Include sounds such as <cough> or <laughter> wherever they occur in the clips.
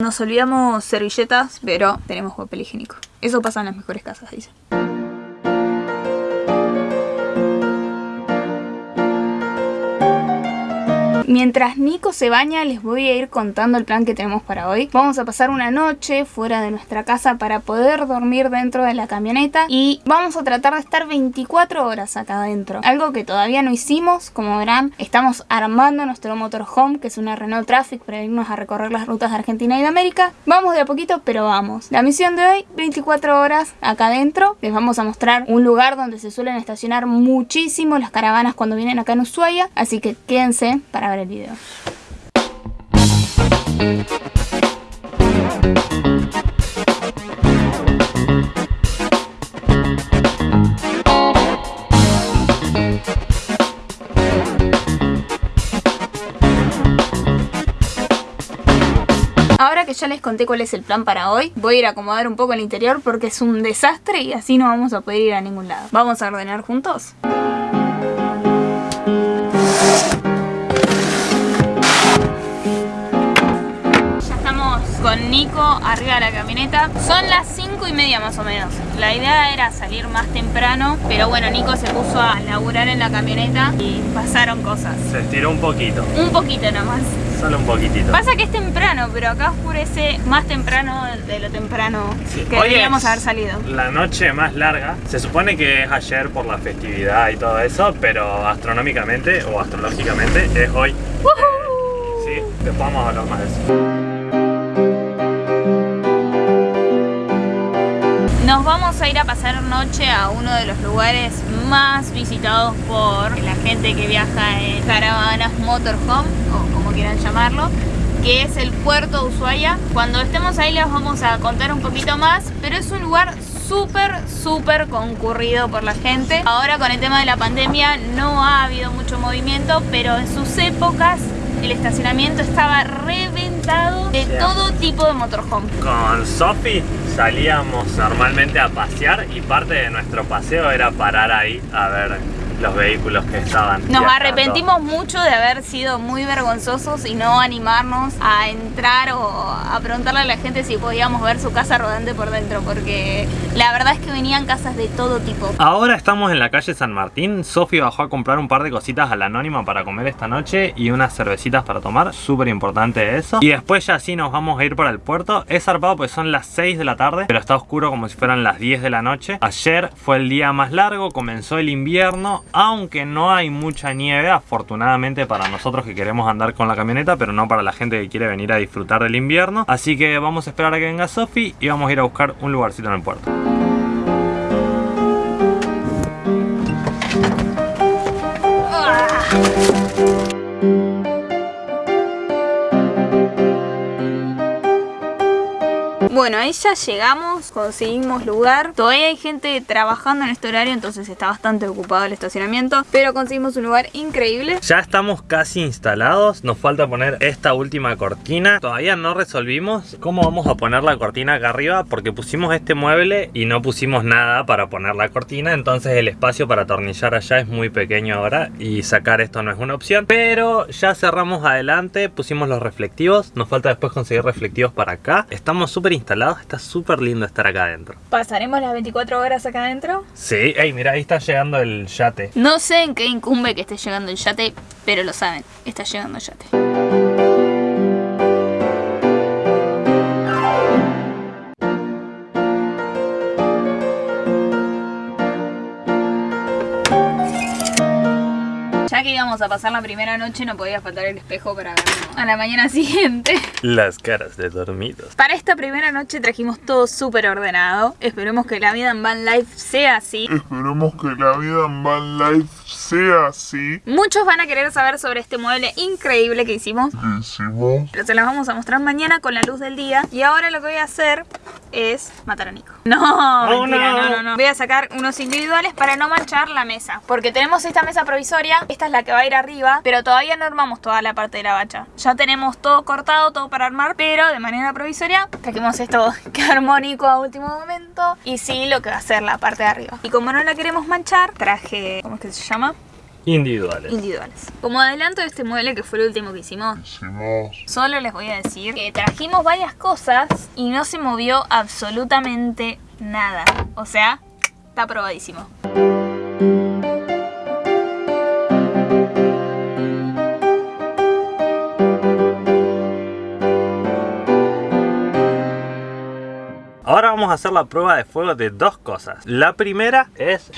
Nos olvidamos servilletas, pero tenemos papel higiénico. Eso pasa en las mejores casas, dicen. Mientras Nico se baña les voy a ir contando el plan que tenemos para hoy. Vamos a pasar una noche fuera de nuestra casa para poder dormir dentro de la camioneta y vamos a tratar de estar 24 horas acá adentro. Algo que todavía no hicimos, como verán, estamos armando nuestro motorhome que es una Renault Traffic para irnos a recorrer las rutas de Argentina y de América. Vamos de a poquito, pero vamos. La misión de hoy, 24 horas acá adentro. Les vamos a mostrar un lugar donde se suelen estacionar muchísimo las caravanas cuando vienen acá en Ushuaia, así que quédense para ver el video. Ahora que ya les conté cuál es el plan para hoy, voy a ir a acomodar un poco el interior porque es un desastre y así no vamos a poder ir a ningún lado. ¿Vamos a ordenar juntos? Con Nico arriba de la camioneta. Son las 5 y media más o menos. La idea era salir más temprano, pero bueno, Nico se puso a laburar en la camioneta y pasaron cosas. Se estiró un poquito. Un poquito nomás. Solo un poquitito. Pasa que es temprano, pero acá oscurece más temprano de lo temprano que deberíamos haber salido. La noche más larga. Se supone que es ayer por la festividad y todo eso, pero astronómicamente o astrológicamente es hoy. sí, después vamos a hablar más de eso. Nos vamos a ir a pasar noche a uno de los lugares más visitados por la gente que viaja en caravanas motorhome, o como quieran llamarlo, que es el puerto de Ushuaia. Cuando estemos ahí les vamos a contar un poquito más, pero es un lugar súper, súper concurrido por la gente. Ahora con el tema de la pandemia no ha habido mucho movimiento, pero en sus épocas el estacionamiento estaba de todo tipo de motorhome. Con Sophie salíamos normalmente a pasear y parte de nuestro paseo era parar ahí a ver los vehículos que estaban. Nos arrepentimos mucho de haber sido muy vergonzosos y no animarnos a entrar o a preguntarle a la gente si podíamos ver su casa rodante por dentro, porque la verdad es que venían casas de todo tipo. Ahora estamos en la calle San Martín. Sofi bajó a comprar un par de cositas a la anónima para comer esta noche y unas cervecitas para tomar, súper importante eso. Y después ya sí nos vamos a ir para el puerto. Es zarpado pues son las 6 de la tarde, pero está oscuro como si fueran las 10 de la noche. Ayer fue el día más largo, comenzó el invierno aunque no hay mucha nieve, afortunadamente para nosotros que queremos andar con la camioneta, pero no para la gente que quiere venir a disfrutar del invierno. Así que vamos a esperar a que venga Sofi y vamos a ir a buscar un lugarcito en el puerto. Bueno, ahí ya llegamos, conseguimos lugar. Todavía hay gente trabajando en este horario, entonces está bastante ocupado el estacionamiento. Pero conseguimos un lugar increíble. Ya estamos casi instalados. Nos falta poner esta última cortina. Todavía no resolvimos cómo vamos a poner la cortina acá arriba porque pusimos este mueble y no pusimos nada para poner la cortina. Entonces el espacio para atornillar allá es muy pequeño ahora y sacar esto no es una opción. Pero ya cerramos adelante, pusimos los reflectivos. Nos falta después conseguir reflectivos para acá. Estamos súper instalados lado Está súper lindo estar acá adentro. ¿Pasaremos las 24 horas acá adentro? Sí, ey, mira, ahí está llegando el yate. No sé en qué incumbe que esté llegando el yate, pero lo saben, está llegando el yate. Íbamos a pasar la primera noche no podía faltar el espejo para verlo a la mañana <laughs> siguiente. Las caras de dormidos. Para esta primera noche trajimos todo súper ordenado. Esperemos que la vida en Van Life sea así. Esperemos que la vida en Van Life sea así. Muchos van a querer saber sobre este mueble increíble que hicimos. ¿Qué hicimos? Pero se las vamos a mostrar mañana con la luz del día. Y ahora lo que voy a hacer es matar a Nico. No, oh, mentira, no. no, no, Voy a sacar unos individuales para no manchar la mesa. Porque tenemos esta mesa provisoria. Esta es la que va a ir arriba. Pero todavía no armamos toda la parte de la bacha. Ya tenemos todo cortado, todo para armar. Pero de manera provisoria trajimos esto <laughs> que armó Nico a último momento. Y sí, lo que va a ser la parte de arriba. Y como no la queremos manchar, traje... ¿Cómo es que se llama? individuales. individuales. Como adelanto de este mueble que fue el último que hicimos, Hicimos solo les voy a decir que trajimos varias cosas y no se movió absolutamente nada. O sea, está probadísimo. Vamos a hacer la prueba de fuego de dos cosas. La primera es...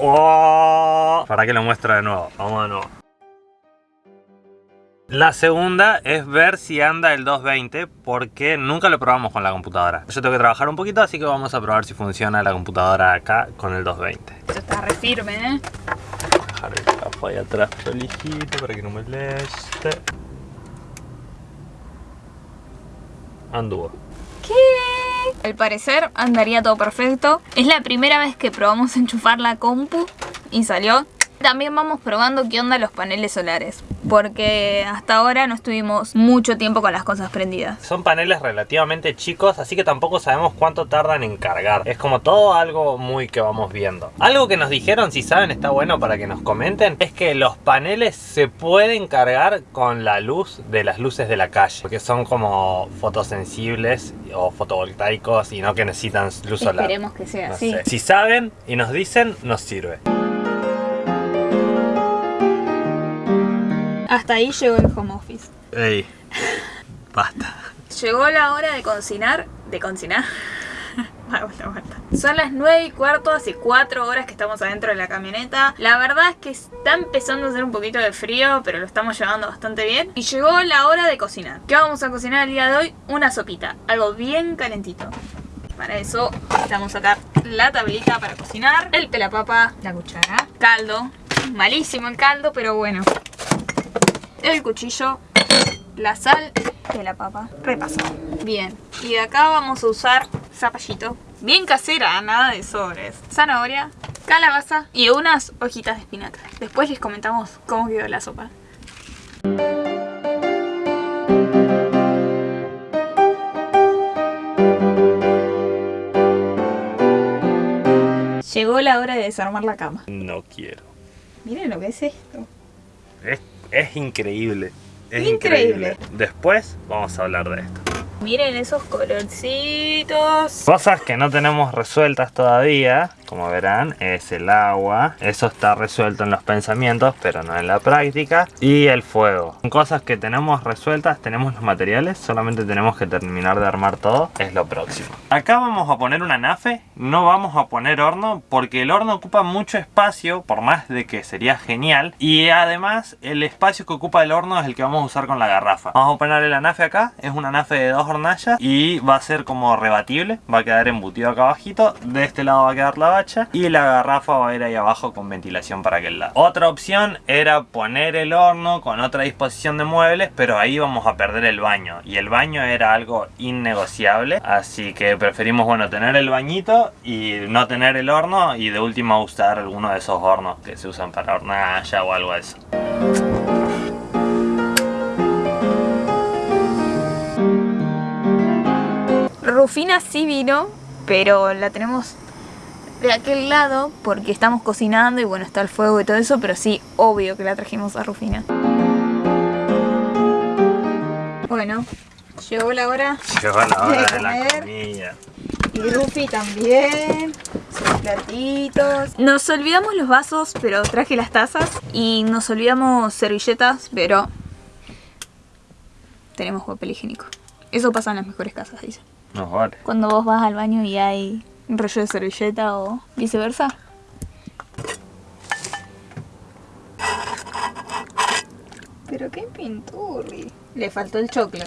Oh, Para que lo muestre de nuevo. Vamos de nuevo. La segunda es ver si anda el 220 porque nunca lo probamos con la computadora. Yo tengo que trabajar un poquito así que vamos a probar si funciona la computadora acá con el 220. Esto está re firme, ¿eh? Dejar el capo ahí atrás prolijito para que no me moleste. Anduvo. ¿Qué? Al parecer andaría todo perfecto. Es la primera vez que probamos enchufar la compu y salió. También vamos probando qué onda los paneles solares. Porque hasta ahora no estuvimos mucho tiempo con las cosas prendidas. Son paneles relativamente chicos, así que tampoco sabemos cuánto tardan en cargar. Es como todo algo muy que vamos viendo. Algo que nos dijeron, si saben, está bueno para que nos comenten, es que los paneles se pueden cargar con la luz de las luces de la calle. Porque son como fotosensibles o fotovoltaicos y no que necesitan luz solar. Esperemos que sea No así. Si saben y nos dicen, nos sirve. Hasta ahí llegó el home office. Ey, basta. Llegó la hora de cocinar. ¿De cocinar? <laughs> Vuelta, vuelta. Son las 9 y cuarto, hace 4 horas que estamos adentro de la camioneta. La verdad es que está empezando a hacer un poquito de frío, pero lo estamos llevando bastante bien. Y llegó la hora de cocinar. ¿Qué vamos a cocinar el día de hoy? Una sopita, algo bien calentito. Para eso vamos a sacar la tablita para cocinar, el pelapapa, la cuchara, caldo, malísimo el caldo, pero bueno. El cuchillo, la sal de la papa repasado. Bien, y de acá vamos a usar zapallito. Bien casera, nada de sobres. Zanahoria, calabaza y unas hojitas de espinaca. Después les comentamos cómo quedó la sopa. Llegó la hora de desarmar la cama. No quiero. Miren lo que es esto. Es, es increíble. Es Increíble. increíble. Después vamos a hablar de esto. Miren esos colorcitos. Cosas que no tenemos resueltas todavía, como verán, es el agua. Eso está resuelto en los pensamientos, pero no en la práctica. Y el fuego. Cosas que tenemos resueltas, tenemos los materiales, solamente tenemos que terminar de armar todo. Es lo próximo. Acá vamos a poner una nafe, no vamos a poner horno, porque el horno ocupa mucho espacio, por más de que sería genial. Y además, el espacio que ocupa el horno es el que vamos a usar con la garrafa. Vamos a ponerle la nafe acá, es una nafe de dos hornallas y va a ser como rebatible, va a quedar embutido acá abajito, de este lado va a quedar la y la garrafa va a ir ahí abajo con ventilación para aquel lado. Otra opción era poner el horno con otra disposición de muebles, pero ahí vamos a perder el baño y el baño era algo innegociable, así que preferimos bueno tener el bañito y no tener el horno y de última usar alguno de esos hornos que se usan para hornalla o algo eso. Rufina sí vino, pero la tenemos de aquel lado porque estamos cocinando y bueno, está el fuego y todo eso, pero sí, obvio que la trajimos a Rufina. Bueno, llegó la hora Llegó la hora de la comer. comida. y Rufi también. Sus platitos. Nos olvidamos los vasos, pero traje las tazas. Y nos olvidamos servilletas, pero tenemos papel higiénico. Eso pasa en las mejores casas, dicen. No vale. Cuando vos vas al baño y hay un rollo de servilleta o viceversa. Pero qué pinturri. Le faltó el choclo.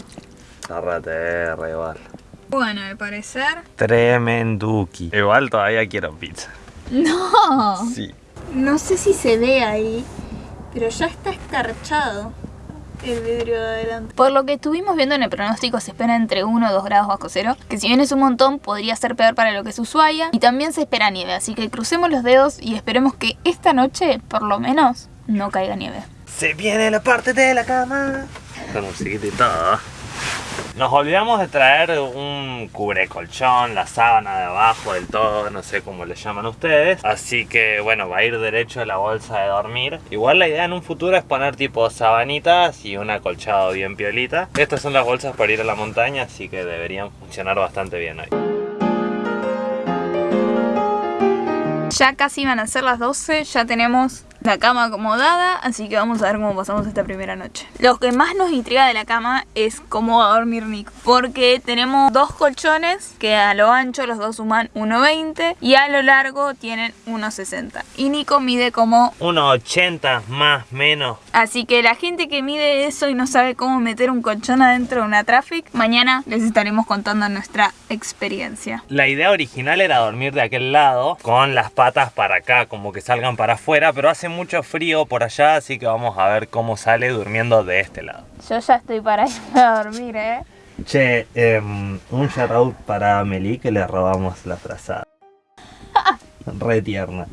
Tarrate, igual. Bueno, al parecer. Tremenduki. Igual todavía quiero pizza. ¡No! Sí. No sé si se ve ahí, pero ya está escarchado el vidrio de adelante. Por lo que estuvimos viendo en el pronóstico, se espera entre 1 o 2 grados bajo cero, que si bien es un montón, podría ser peor para lo que es Ushuaia. Y también se espera nieve, así que crucemos los dedos y esperemos que esta noche, por lo menos, no caiga nieve. Se viene la parte de la cama. Todo. Nos olvidamos de traer un cubrecolchón, la sábana de abajo del todo, no sé cómo le llaman ustedes. Así que bueno, va a ir derecho a la bolsa de dormir. Igual la idea en un futuro es poner tipo sabanitas y un acolchado bien piolita. Estas son las bolsas para ir a la montaña, así que deberían funcionar bastante bien hoy. Ya casi van a ser las 12, ya tenemos la cama acomodada, así que vamos a ver cómo pasamos esta primera noche. Lo que más nos intriga de la cama es cómo va a dormir Nico, porque tenemos dos colchones que a lo ancho los dos suman 1,20 y a lo largo tienen 1,60 y Nico mide como 1,80 más menos. Así que la gente que mide eso y no sabe cómo meter un colchón adentro de una Traffic, mañana les estaremos contando nuestra experiencia. La idea original era dormir de aquel lado con las patas para acá, como que salgan para afuera, pero hace mucho frío por allá, así que vamos a ver cómo sale durmiendo de este lado. Yo ya estoy para <laughs> ir a dormir, ¿eh? Che, em, un shout para Amelie que le robamos la frazada. <laughs> Re tierna.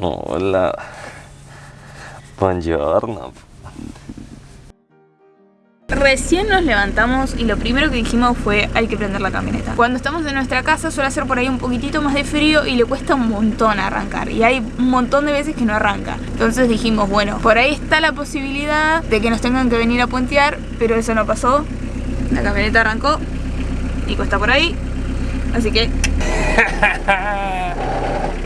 Hola. Buongiorno. Recién nos levantamos y lo primero que dijimos fue hay que prender la camioneta. Cuando estamos en nuestra casa suele hacer por ahí un poquitito más de frío y le cuesta un montón arrancar. Y hay un montón de veces que no arranca. Entonces dijimos, bueno, por ahí está la posibilidad de que nos tengan que venir a puentear, pero eso no pasó. La camioneta arrancó y cuesta por ahí. Así que... <laughs>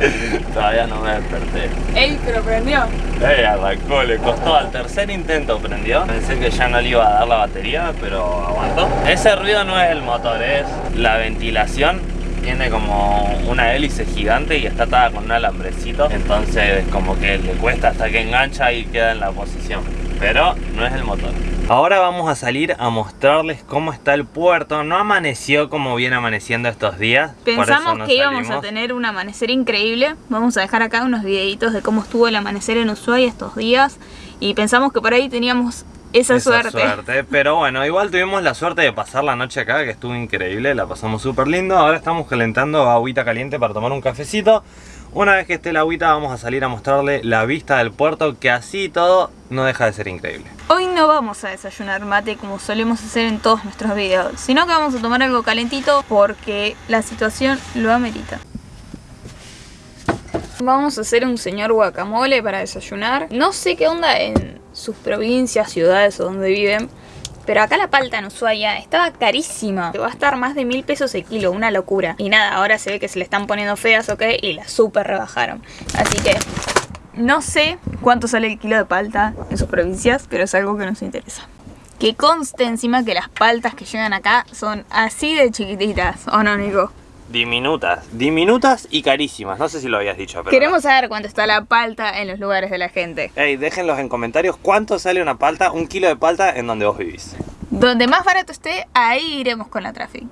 <laughs> Todavía no me desperté. ¡Ey! Pero prendió. Ey, arrancó, le costó al tercer intento prendió. Pensé que ya no le iba a dar la batería, pero aguantó. Ese ruido no es el motor, es la ventilación. Tiene como una hélice gigante y está atada con un alambrecito. Entonces como que le cuesta hasta que engancha y queda en la posición. Pero no es el motor. Ahora vamos a salir a mostrarles cómo está el puerto. No amaneció como viene amaneciendo estos días. Pensamos no que íbamos a tener un amanecer increíble. Vamos a dejar acá unos videitos de cómo estuvo el amanecer en Ushuaia estos días. Y pensamos que por ahí teníamos esa, suerte. <laughs> Pero bueno, igual tuvimos la suerte de pasar la noche acá, que estuvo increíble, la pasamos súper lindo. Ahora estamos calentando agüita caliente para tomar un cafecito. Una vez que esté la agüita vamos a salir a mostrarle la vista del puerto, que así todo no deja de ser increíble. Hoy no vamos a desayunar mate como solemos hacer en todos nuestros videos, sino que vamos a tomar algo calentito porque la situación lo amerita. Vamos a hacer un señor guacamole para desayunar. No sé qué onda en sus provincias, ciudades o donde viven, pero acá la palta en Ushuaia estaba carísima. Va a estar más de mil pesos el kilo, una locura. Y nada, ahora se ve que se le están poniendo feas, ok, y la super rebajaron. Así que no sé cuánto sale el kilo de palta en sus provincias, pero es algo que nos interesa. Que conste encima que las paltas que llegan acá son así de chiquititas, ¿o no, Nico? Diminutas, diminutas y carísimas, no sé si lo habías dicho, pero... Queremos saber cuánto está la palta en los lugares de la gente. Ey, déjenlos en comentarios cuánto sale una palta, un kilo de palta en donde vos vivís. Donde más barato esté, ahí iremos con la traffic.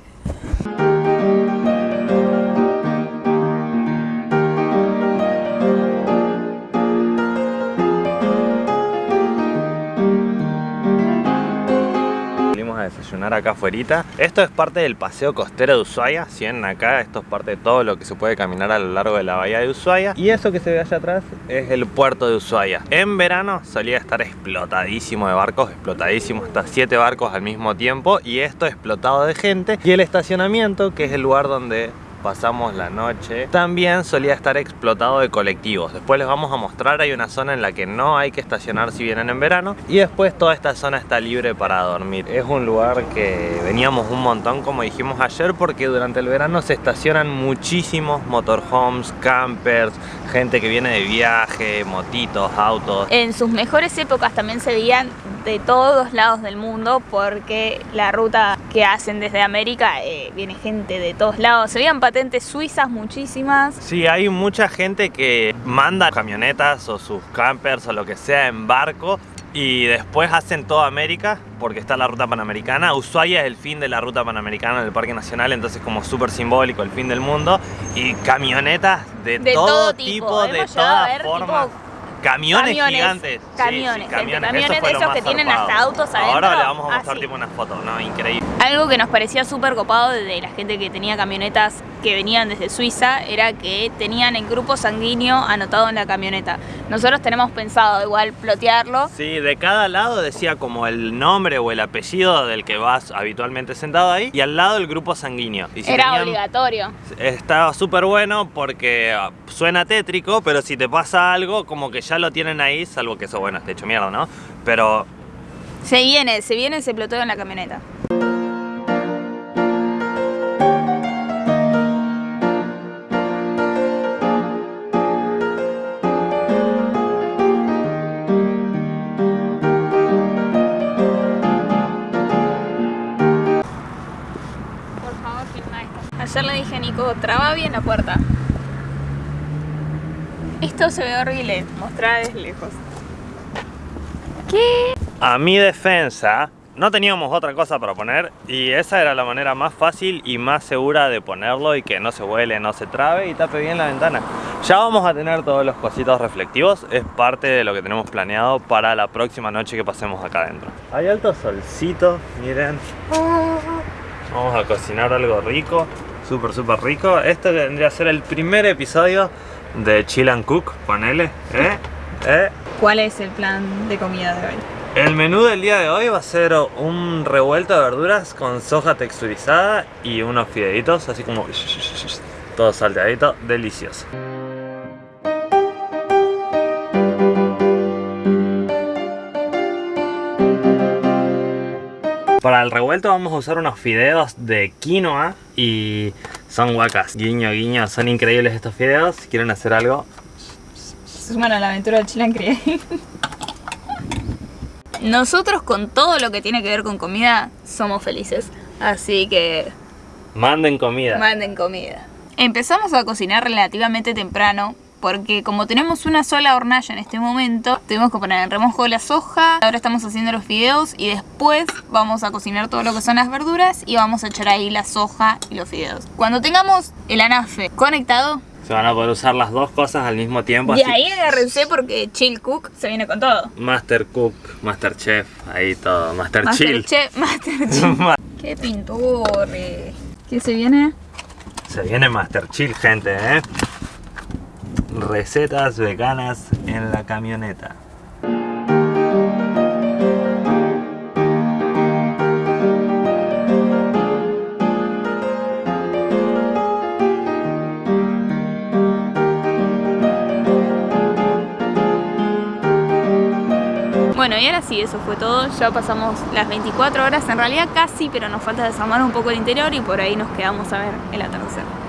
Desayunar acá afuera. Esto es parte del paseo costero de Ushuaia. Si ven acá, esto es parte de todo lo que se puede caminar a lo largo de la bahía de Ushuaia. Y eso que se ve allá atrás es el puerto de Ushuaia. En verano solía estar explotadísimo de barcos, explotadísimo, hasta 7 barcos al mismo tiempo. Y esto explotado de gente. Y el estacionamiento, que es el lugar donde pasamos la noche también solía estar explotado de colectivos. Después les vamos a mostrar hay una zona en la que no hay que estacionar si vienen en verano y después toda esta zona está libre para dormir. Es un lugar que veníamos un montón como dijimos ayer porque durante el verano se estacionan muchísimos motorhomes, campers gente que viene de viaje, motitos, autos. En sus mejores épocas también se veían de todos lados del mundo porque la ruta que hacen desde América eh, viene gente de todos lados. Se veían patentes suizas muchísimas. Sí, hay mucha gente que manda camionetas o sus campers o lo que sea en barco y después hacen toda América porque está la ruta panamericana. Ushuaia es el fin de la ruta panamericana del Parque Nacional, entonces como súper simbólico, el fin del mundo. Y camionetas de, De todo, todo tipo, tipo. de todas formas. tipo, Camiones, camiones, gigantes. Camiones, sí, camiones de esos que tienen hasta autos Ahora adentro, le vamos a mostrar así. tipo una foto, no, increíble. Algo que nos parecía súper copado de la gente que tenía camionetas que venían desde Suiza era que tenían el grupo sanguíneo anotado en la camioneta. Nosotros tenemos pensado igual plotearlo. Sí, de cada lado decía como el nombre o el apellido del que vas habitualmente sentado ahí y al lado el grupo sanguíneo. Y si era tenían- obligatorio. Estaba súper bueno porque ah, suena tétrico, pero si te pasa algo, como que ya lo tienen ahí, salvo que eso, bueno, esté hecho mierda, ¿no? Pero Se viene, se viene ese ploteo en la camioneta. Nico, traba bien la puerta. Esto se ve horrible, mostrar desde lejos. ¿Qué? a mi defensa, no teníamos otra cosa para poner y esa era la manera más fácil y más segura de ponerlo y que no se vuele, no se trabe y tape bien la ventana. Ya vamos a tener todos los cositos reflectivos, es parte de lo que tenemos planeado para la próxima noche que pasemos acá adentro. Hay alto solcito, miren. Vamos a cocinar algo rico, súper súper rico. Este vendría a ser el primer episodio de Chill and Cook, ponele, ¿eh? ¿eh? ¿Cuál es el plan de comida de hoy? El menú del día de hoy va a ser un revuelto de verduras con soja texturizada y unos fideitos, así como <laughs> todo salteadito, delicioso. Para el revuelto vamos a usar unos fideos de quinoa y son guacas, guiño guiño, son increíbles estos fideos. Si quieren hacer algo, suman a la aventura del Chilan Create. <laughs> Nosotros con todo lo que tiene que ver con comida somos felices. Así que manden comida. manden comida. Empezamos a cocinar relativamente temprano porque como tenemos una sola hornalla en este momento, tuvimos que poner en remojo la soja, ahora estamos haciendo los fideos y después vamos a cocinar todo lo que son las verduras y vamos a echar ahí la soja y los fideos. Cuando tengamos el anafe conectado, Se van a poder usar las dos cosas al mismo tiempo. así- ahí agárrense porque Chill Cook se viene con todo. Master Cook, Master Chef, ahí todo, Master, Master Chill. Chef, <laughs> Master <laughs> Chill. ¡Qué pintore! ¿Qué se viene? Se viene Master Chill, gente, ¿eh? Recetas veganas en la camioneta. Bueno, y ahora sí, eso fue todo. Ya pasamos las 24 horas, en realidad casi, pero nos falta desarmar un poco el interior y por ahí nos quedamos a ver el atardecer.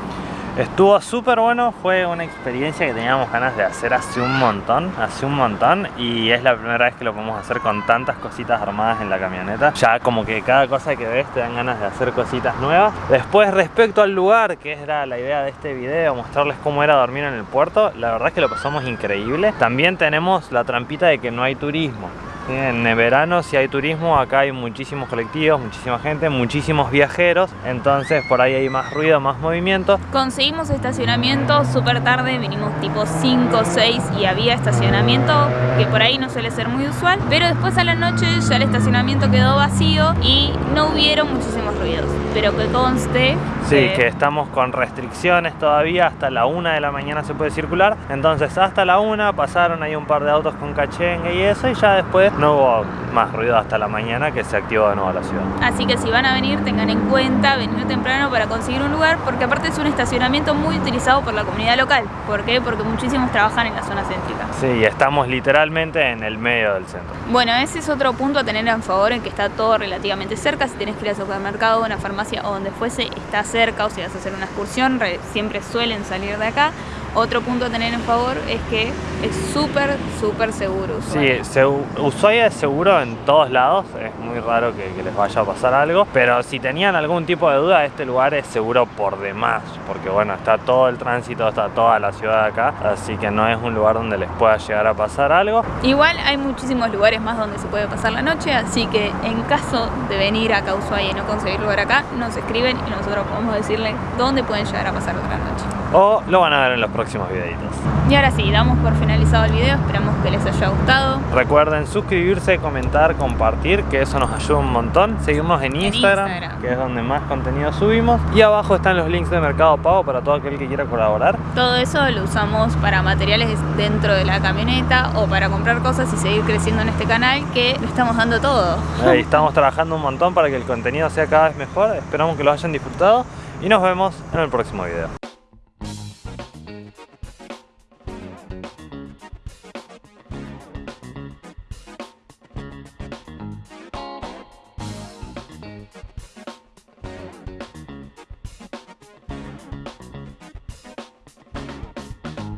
Estuvo súper bueno, fue una experiencia que teníamos ganas de hacer hace un montón, hace un montón y es la primera vez que lo podemos hacer con tantas cositas armadas en la camioneta. Ya como que cada cosa que ves te dan ganas de hacer cositas nuevas. Después respecto al lugar, que era la idea de este video, mostrarles cómo era dormir en el puerto, la verdad es que lo pasamos increíble. También tenemos la trampita de que no hay turismo. En verano si hay turismo, acá hay muchísimos colectivos, muchísima gente, muchísimos viajeros, entonces por ahí hay más ruido, más movimiento. Conseguimos estacionamiento súper tarde, vinimos tipo 5 o 6 y había estacionamiento que por ahí no suele ser muy usual, pero después a la noche ya el estacionamiento quedó vacío y no hubieron muchísimos ruidos. Pero que conste Sí, que estamos con restricciones todavía, hasta la una de la mañana se puede circular, entonces hasta la una pasaron ahí un par de autos con cachengue y eso y ya después no hubo más ruido hasta la mañana que se activó de nuevo la ciudad. Así que si van a venir, tengan en cuenta venir temprano para conseguir un lugar, porque aparte es un estacionamiento muy utilizado por la comunidad local. ¿Por qué? Porque muchísimos trabajan en la zona céntrica. Sí, estamos literalmente en el medio del centro. Bueno, ese es otro punto a tener en favor, en que está todo relativamente cerca. Si tenés que ir al supermercado, a una farmacia o donde fuese, está cerca. O si vas a hacer una excursión, re- siempre suelen salir de acá. Otro punto a tener en favor es que es súper, súper seguro. Sí, Ushuaia. se- Ushuaia es seguro en todos lados, es muy raro que, que les vaya a pasar algo, pero si tenían algún tipo de duda, este lugar es seguro por demás, porque bueno, está todo el tránsito, está toda la ciudad acá, así que no es un lugar donde les pueda llegar a pasar algo. Igual hay muchísimos lugares más donde se puede pasar la noche, así que en caso de venir acá a Ushuaia y no conseguir lugar acá, nos escriben y nosotros podemos decirle dónde pueden llegar a pasar otra noche. O lo van a ver en los próximos videitos. Y ahora sí, damos por finalizado el video, esperamos que les haya gustado. Recuerden suscribirse, comentar, compartir, que eso nos ayuda un montón. Seguirnos en, Instagram, Instagram. que es donde más contenido subimos. Y abajo están los links de Mercado Pago para todo aquel que quiera colaborar. Todo eso lo usamos para materiales dentro de la camioneta o para comprar cosas y seguir creciendo en este canal que lo estamos dando todo. Ahí estamos trabajando un montón para que el contenido sea cada vez mejor. Esperamos que lo hayan disfrutado y nos vemos en el próximo video.